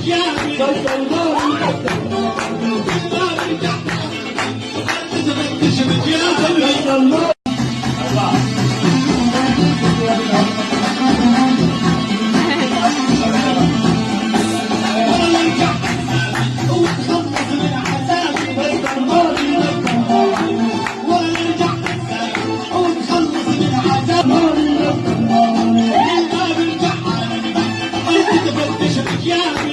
Yeah, Yeah.